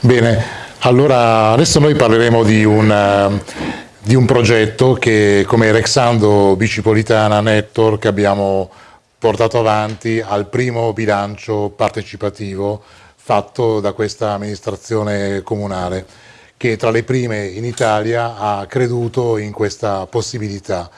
Bene, allora adesso noi parleremo di un, uh, di un progetto che come Rexando Bicipolitana Network abbiamo portato avanti al primo bilancio partecipativo fatto da questa amministrazione comunale che tra le prime in Italia ha creduto in questa possibilità.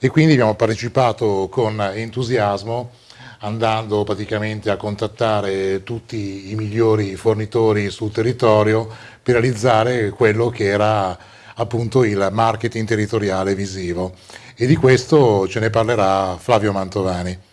E quindi abbiamo partecipato con entusiasmo andando praticamente a contattare tutti i migliori fornitori sul territorio per realizzare quello che era appunto il marketing territoriale visivo e di questo ce ne parlerà Flavio Mantovani.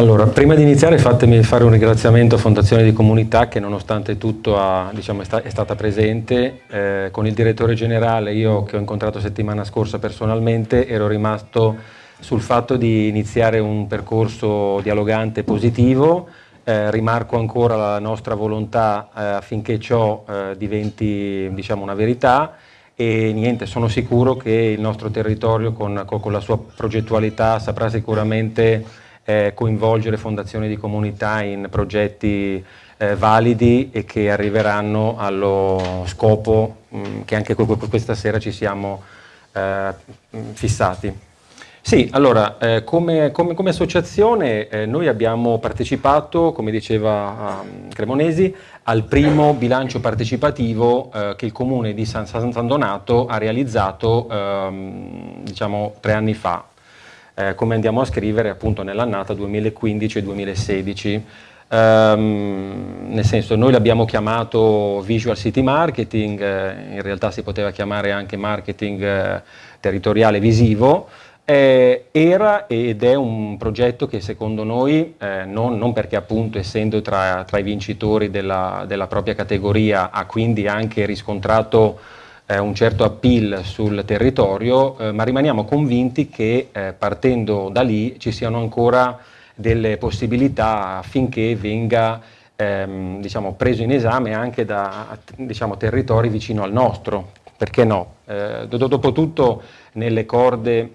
Allora, prima di iniziare fatemi fare un ringraziamento a Fondazione di Comunità che nonostante tutto ha, diciamo, è, sta, è, stata presente. Eh, con il direttore generale, io che ho incontrato settimana scorsa personalmente, ero rimasto sul fatto di iniziare un percorso dialogante positivo. Eh, rimarco ancora la nostra volontà eh, affinché ciò eh, diventi diciamo, una verità e niente, sono sicuro che il nostro territorio con, con la sua progettualità saprà sicuramente eh, coinvolgere fondazioni di comunità in progetti eh, validi e che arriveranno allo scopo mh, mm, che anche questa sera ci siamo eh, fissati. Sì, allora, eh, come, come, come, associazione eh, noi abbiamo partecipato, come diceva um, Cremonesi, al primo bilancio partecipativo eh, che il comune di San, San Donato ha realizzato ehm, diciamo, tre anni fa, eh, come andiamo a scrivere appunto nell'annata 2015-2016. Um, nel senso noi l'abbiamo chiamato Visual City Marketing, eh, in realtà si poteva chiamare anche marketing eh, territoriale visivo, eh, era ed è un progetto che secondo noi, eh, non, non, perché appunto essendo tra, tra i vincitori della, della propria categoria ha quindi anche riscontrato eh, un certo appeal sul territorio, eh, ma rimaniamo convinti che eh, partendo da lì ci siano ancora delle possibilità affinché venga ehm, diciamo, preso in esame anche da diciamo, territori vicino al nostro, perché no? Eh, Dopotutto nelle corde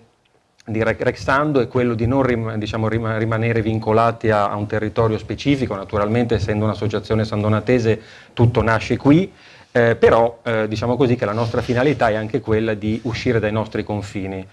di Rexando è quello di non rim, diciamo, rim, rimanere vincolati a, a, un territorio specifico, naturalmente essendo un'associazione sandonatese tutto nasce qui, eh, però eh, diciamo così che la nostra finalità è anche quella di uscire dai nostri confini.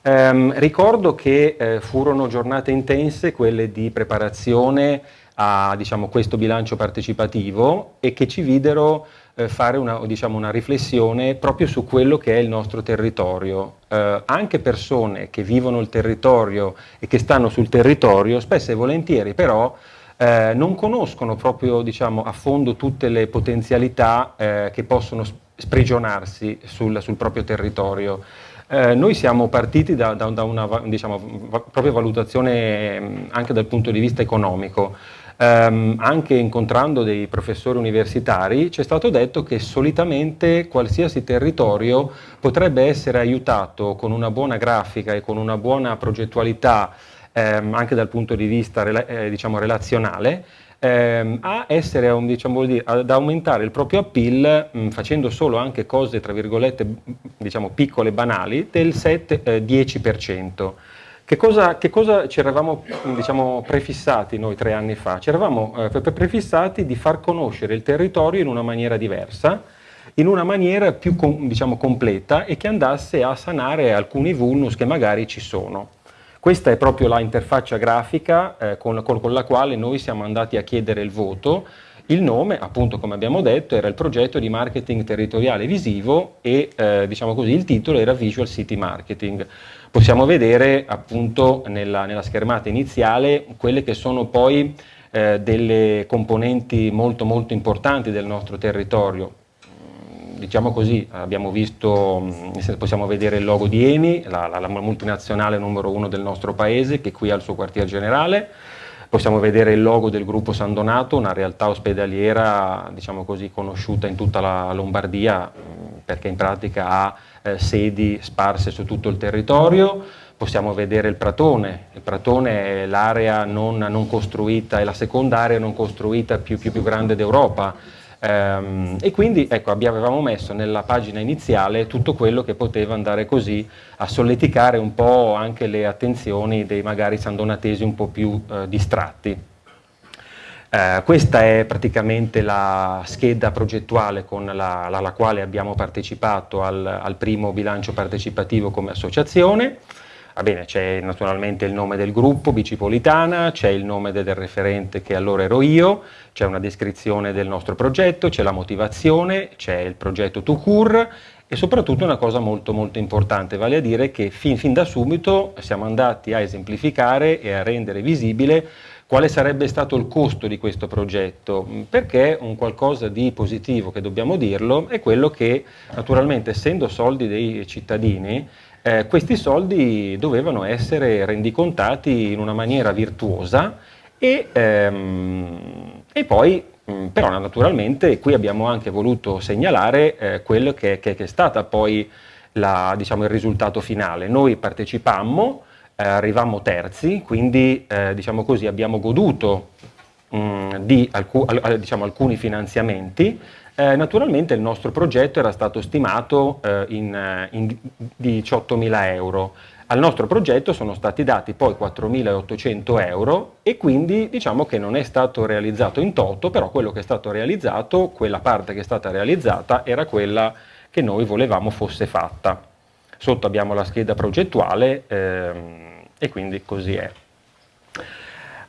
Eh, ricordo che eh, furono giornate intense quelle di preparazione a diciamo, questo bilancio partecipativo e che ci videro eh, fare una, diciamo, una, riflessione proprio su quello che è il nostro territorio. Eh, anche persone che vivono il territorio e che stanno sul territorio, spesso e volentieri però eh, non conoscono proprio diciamo, a fondo tutte le potenzialità eh, che possono sprigionarsi sul, sul proprio territorio. Eh, noi siamo partiti da, da, da una diciamo, propria valutazione mm, anche dal punto di vista economico. Um, anche incontrando dei professori universitari ci è stato detto che solitamente qualsiasi territorio potrebbe essere aiutato con una buona grafica e con una buona progettualità ehm, anche dal punto di vista eh, diciamo, relazionale, ehm, a essere, diciamo, dire, ad aumentare il proprio appeal mh, facendo solo anche cose tra virgolette diciamo, piccole, banali, del 7-10%. Che cosa, che cosa, ci eravamo diciamo, prefissati noi tre anni fa? Ci eravamo eh, prefissati di far conoscere il territorio in una maniera diversa, in una maniera più diciamo, completa e che andasse a sanare alcuni vulnus che magari ci sono. Questa è proprio la interfaccia grafica eh, con, con, con la quale noi siamo andati a chiedere il voto. Il nome, appunto come abbiamo detto, era il progetto di marketing territoriale visivo e eh, diciamo così, il titolo era Visual City Marketing. Possiamo vedere appunto nella, nella schermata iniziale quelle che sono poi eh, delle componenti molto molto importanti del nostro territorio, diciamo così, abbiamo visto, mm, possiamo vedere il logo di Eni, la, la, la multinazionale numero uno del nostro paese che qui ha il suo quartier generale, possiamo vedere il logo del gruppo San Donato, una realtà ospedaliera diciamo così, conosciuta in tutta la Lombardia mm, perché in pratica ha eh, sedi sparse su tutto il territorio, possiamo vedere il Pratone, il Pratone è l'area non, non, costruita, è la seconda area non costruita più, più, più grande d'Europa, e quindi ecco, avevamo messo nella pagina iniziale tutto quello che poteva andare così a solleticare un po' anche le attenzioni dei magari sandonatesi un po' più eh, distratti. Eh, questa è praticamente la scheda progettuale con la, la, la quale abbiamo partecipato al, al, primo bilancio partecipativo come associazione. Va bene, c'è naturalmente il nome del gruppo, Bicipolitana, c'è il nome del referente che allora ero io, c'è una descrizione del nostro progetto, c'è la motivazione, c'è il progetto Tucur e soprattutto una cosa molto molto importante, vale a dire che fin, fin da subito siamo andati a esemplificare e a rendere visibile quale sarebbe stato il costo di questo progetto? Perché un qualcosa di positivo, che dobbiamo dirlo, è quello che naturalmente essendo soldi dei cittadini eh, questi soldi dovevano essere rendicontati in una maniera virtuosa e, ehm, e poi mm, però naturalmente qui abbiamo anche voluto segnalare eh, quello che, che, che, è stato poi la, diciamo, il risultato finale. Noi partecipammo, eh, arrivammo terzi, quindi eh, diciamo così, abbiamo goduto mh, mm, di alcu diciamo, alcuni finanziamenti eh, naturalmente il nostro progetto era stato stimato eh, in, eh, in 18.000 euro. Al nostro progetto sono stati dati poi 4.800 euro e quindi diciamo che non è stato realizzato in toto, però quello che è stato realizzato, quella parte che è stata realizzata era quella che noi volevamo fosse fatta. Sotto abbiamo la scheda progettuale ehm, e quindi così è.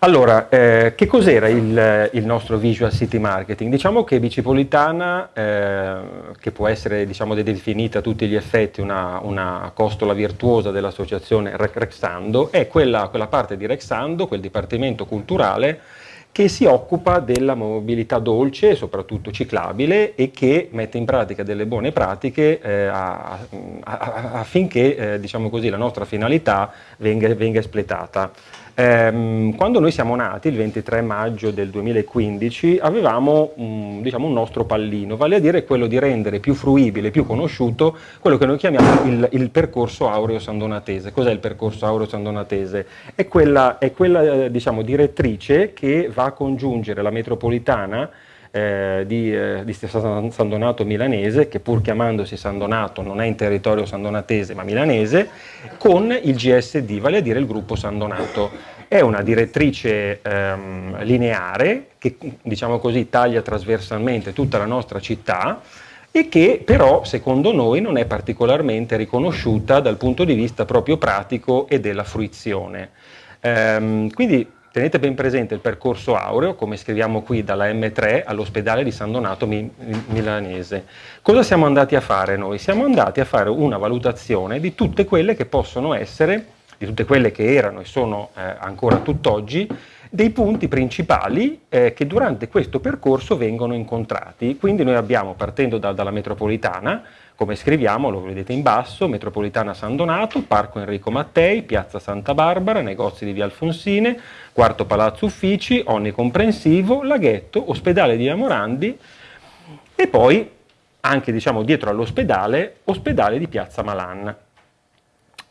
Allora, eh, che cos'era il, il, nostro Visual City Marketing? Diciamo che Bicipolitana, eh, che può essere diciamo, definita a tutti gli effetti una, una costola virtuosa dell'associazione Rexando, è quella, quella parte di Rexando, quel dipartimento culturale, che si occupa della mobilità dolce, soprattutto ciclabile, e che mette in pratica delle buone pratiche eh, a, a, affinché eh, diciamo così, la nostra finalità venga, venga espletata. Ehm, quando noi siamo nati, il 23 maggio del 2015, avevamo diciamo, un nostro pallino, vale a dire quello di rendere più fruibile, più conosciuto quello che noi chiamiamo il, il percorso aureo sandonatese. Cos'è il percorso aureo sandonatese? È quella, è quella diciamo, direttrice che va a congiungere la metropolitana eh, di, eh, di San Donato milanese, che pur chiamandosi San Donato non è in territorio sandonatese ma milanese, con il GSD, vale a dire il gruppo San Donato. È una direttrice ehm, lineare che diciamo così taglia trasversalmente tutta la nostra città e che però secondo noi non è particolarmente riconosciuta dal punto di vista proprio pratico e della fruizione. Ehm, quindi Tenete ben presente il percorso aureo, come scriviamo qui, dalla M3 all'ospedale di San Donato Milanese. Cosa siamo andati a fare noi? Siamo andati a fare una valutazione di tutte quelle che possono essere, di tutte quelle che erano e sono eh, ancora tutt'oggi, dei punti principali eh, che durante questo percorso vengono incontrati. Quindi noi abbiamo, partendo da, dalla metropolitana, come scriviamo, lo vedete in basso, Metropolitana San Donato, Parco Enrico Mattei, Piazza Santa Barbara, negozi di Via Alfonsine, Quarto Palazzo Uffici, Onnicomprensivo, Laghetto, Ospedale di Amorandi e poi anche diciamo, dietro all'ospedale, Ospedale di Piazza Malan.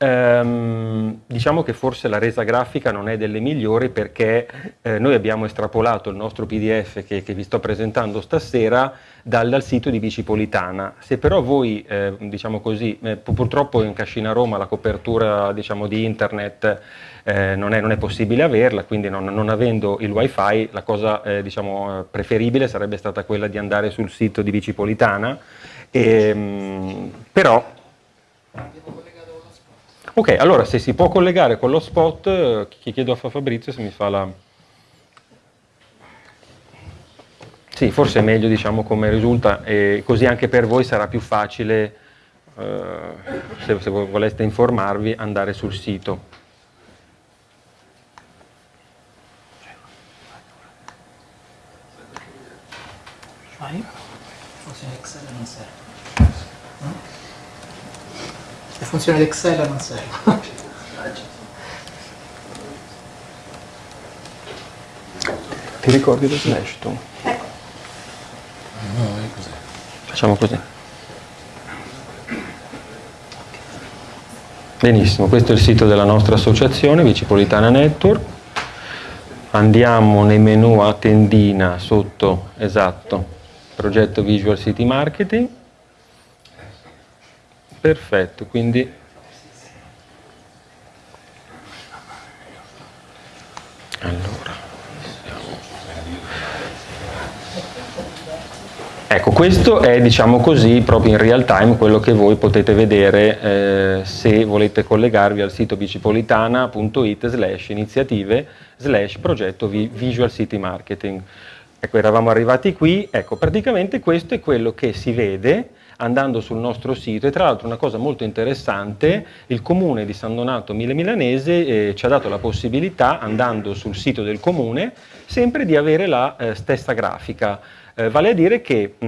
Ehm, diciamo che forse la resa grafica non è delle migliori perché eh, noi abbiamo estrapolato il nostro pdf che, che vi sto presentando stasera dal, dal, sito di Bicipolitana. Se però voi, eh, diciamo così, eh, purtroppo in Cascina Roma la copertura diciamo, di internet eh, non, è, non, è, possibile averla, quindi non, non avendo il wifi la cosa eh, diciamo, preferibile sarebbe stata quella di andare sul sito di Bicipolitana, e, ehm, però Ok, allora se si può collegare con lo spot, eh, chiedo a Fabrizio se mi fa la... Sì, forse è meglio diciamo come risulta e così anche per voi sarà più facile, eh, se, se voleste informarvi, andare sul sito. Vai. Forse Excel non serve. Le funzioni d'Excel non servono. Ti ricordi lo slash tu? Ecco. No, è così. Facciamo così. Benissimo, questo è il sito della nostra associazione, Vicipolitana Network. Andiamo nei menu a tendina sotto, esatto, progetto Visual City Marketing. Perfetto, quindi allora Ecco, questo è diciamo così proprio in real time quello che voi potete vedere eh, se volete collegarvi al sito bicipolitana.it slash iniziative slash progetto Visual City Marketing. Ecco, eravamo arrivati qui, ecco, praticamente questo è quello che si vede andando sul nostro sito e tra l'altro una cosa molto interessante, il comune di San Donato Mille Milanese eh, ci ha dato la possibilità, andando sul sito del comune, sempre di avere la eh, stessa grafica. Eh, vale a dire che mh,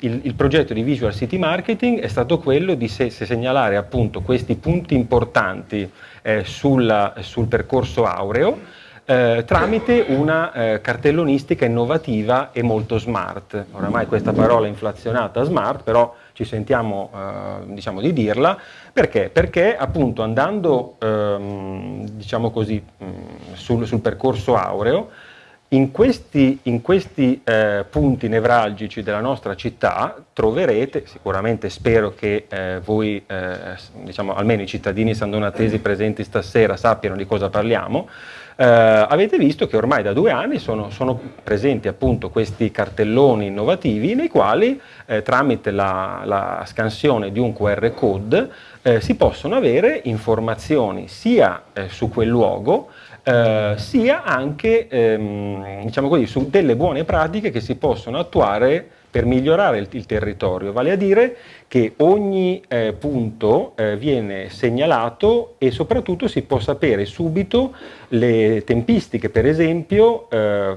il, il, progetto di Visual City Marketing è stato quello di se, se segnalare appunto questi punti importanti eh, sulla, sul percorso aureo eh, tramite una eh, cartellonistica innovativa e molto smart. Oramai questa parola è inflazionata smart, però ci sentiamo eh, diciamo di dirla, perché? Perché appunto andando ehm, diciamo così, mh, sul, sul percorso aureo in questi, in questi eh, punti nevralgici della nostra città troverete, sicuramente spero che eh, voi, eh, diciamo, almeno i cittadini sandonatesi presenti stasera sappiano di cosa parliamo, eh, avete visto che ormai da due anni sono, sono, presenti appunto questi cartelloni innovativi nei quali eh, tramite la, la, scansione di un QR code eh, si possono avere informazioni sia su quel luogo eh, sia anche ehm, diciamo così, su delle buone pratiche che si possono attuare per migliorare il, il territorio, vale a dire che ogni eh, punto eh, viene segnalato e soprattutto si può sapere subito le tempistiche, per esempio eh,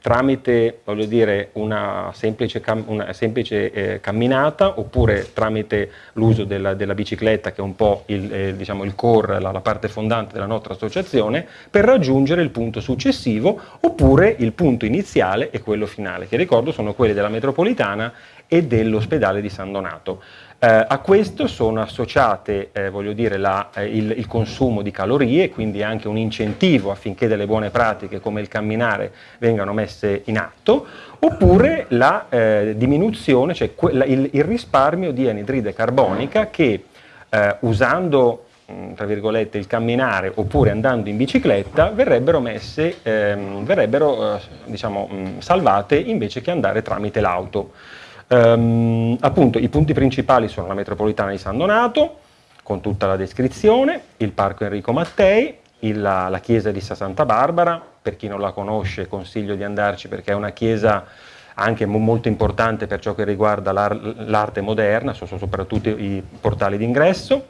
tramite dire, una semplice, una semplice eh, camminata oppure tramite l'uso della, della, bicicletta che è un po' il, eh, diciamo, il core, la, la parte fondante della nostra associazione, per raggiungere il punto successivo oppure il punto iniziale e quello finale, che ricordo sono quelli della metropolitana e dell'ospedale di San Donato. Eh, a questo sono associate eh, dire, la, eh, il, il, consumo di calorie, quindi anche un incentivo affinché delle buone pratiche come il camminare vengano messe in atto, oppure la eh, diminuzione, cioè il, il, risparmio di anidride carbonica che eh, usando tra virgolette il camminare oppure andando in bicicletta verrebbero messe, ehm, verrebbero eh, diciamo, mm, salvate invece che andare tramite l'auto. Um, appunto i punti principali sono la metropolitana di San Donato, con tutta la descrizione, il parco Enrico Mattei, il, la, la, chiesa di Santa Barbara, per chi non la conosce consiglio di andarci perché è una chiesa anche molto importante per ciò che riguarda l'arte moderna, sono soprattutto i portali d'ingresso,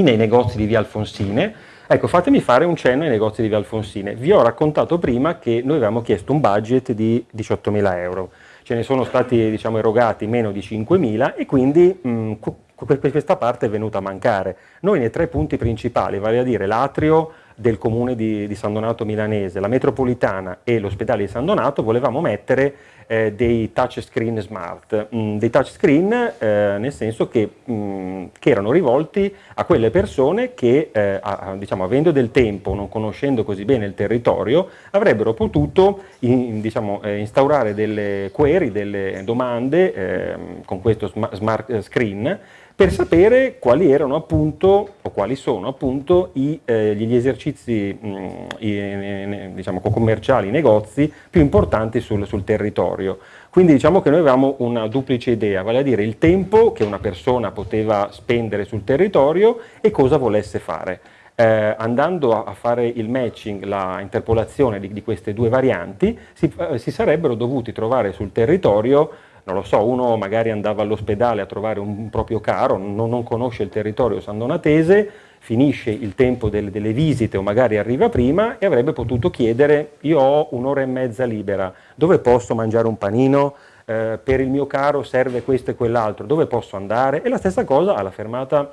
nei negozi di via Alfonsine, Ecco, fatemi fare un cenno ai negozi di Via Alfonsine. Vi ho raccontato prima che noi avevamo chiesto un budget di 18.000 euro ce ne sono stati diciamo, erogati meno di 5.000 e quindi mh, questa parte è venuta a mancare. Noi nei tre punti principali, vale a dire l'atrio del comune di, di San Donato Milanese, la metropolitana e l'ospedale di San Donato, volevamo mettere eh, dei touchscreen smart, mm, dei touchscreen eh, nel senso che, mm, che, erano rivolti a quelle persone che, eh, a, diciamo, avendo del tempo, non conoscendo così bene il territorio, avrebbero potuto in, diciamo, eh, instaurare delle query, delle domande ehm, con questo smart screen per sapere quali erano appunto, o quali sono appunto i, eh, gli esercizi mh, mm, i, diciamo, commerciali, i negozi più importanti sul, sul, territorio. Quindi diciamo che noi avevamo una duplice idea, vale a dire il tempo che una persona poteva spendere sul territorio e cosa volesse fare. Eh, andando a, fare il matching, la interpolazione di, di queste due varianti, si, eh, si sarebbero dovuti trovare sul territorio non lo so, uno magari andava all'ospedale a trovare un proprio caro, non, non conosce il territorio sandonatese, finisce il tempo delle, delle, visite o magari arriva prima e avrebbe potuto chiedere io ho un'ora e mezza libera, dove posso mangiare un panino? Eh, per il mio caro serve questo e quell'altro, dove posso andare? E la stessa cosa alla fermata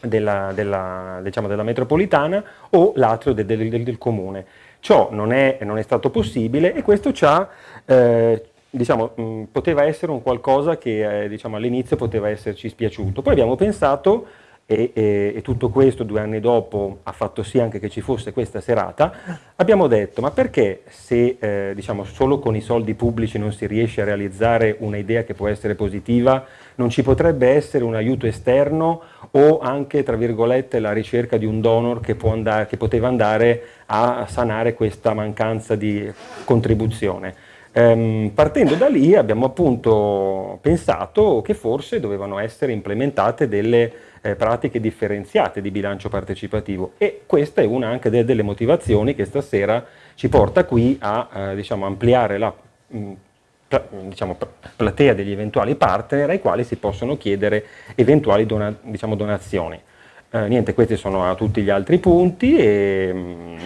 della, della, diciamo, della metropolitana o l'atrio del, del, del, comune. Ciò non è, non è, stato possibile e questo ci ha, eh, diciamo, mh, poteva essere un qualcosa che eh, diciamo, all'inizio poteva esserci spiaciuto. Poi abbiamo pensato e, e, e, tutto questo due anni dopo ha fatto sì anche che ci fosse questa serata, abbiamo detto ma perché se eh, diciamo, solo con i soldi pubblici non si riesce a realizzare un'idea che può essere positiva, non ci potrebbe essere un aiuto esterno o anche tra virgolette la ricerca di un donor che, andare, che poteva andare a sanare questa mancanza di contribuzione. Ehm, partendo da lì abbiamo appunto pensato che forse dovevano essere implementate delle eh, pratiche differenziate di bilancio partecipativo e questa è una anche de delle motivazioni che stasera ci porta qui a eh, diciamo, ampliare la mh, mm, diciamo, platea degli eventuali partner ai quali si possono chiedere eventuali dona diciamo, donazioni. Eh, niente, questi sono tutti gli altri punti e mh, mm,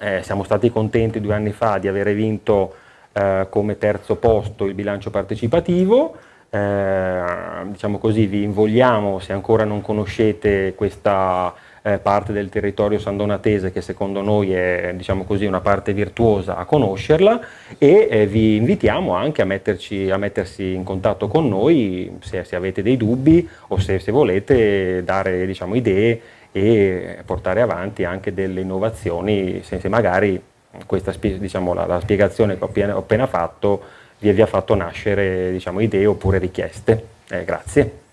eh, siamo stati contenti due anni fa di avere vinto eh, come terzo posto il bilancio partecipativo, eh, diciamo così, vi invogliamo, se ancora non conoscete questa eh, parte del territorio sandonatese che secondo noi è diciamo così, una parte virtuosa a conoscerla e eh, vi invitiamo anche a, metterci, a, mettersi in contatto con noi se, se avete dei dubbi o se, se volete dare diciamo, idee e portare avanti anche delle innovazioni se, se magari questa diciamo, la, la spiegazione che ho appena, ho appena fatto vi, vi ha fatto nascere diciamo, idee oppure richieste. Eh, grazie.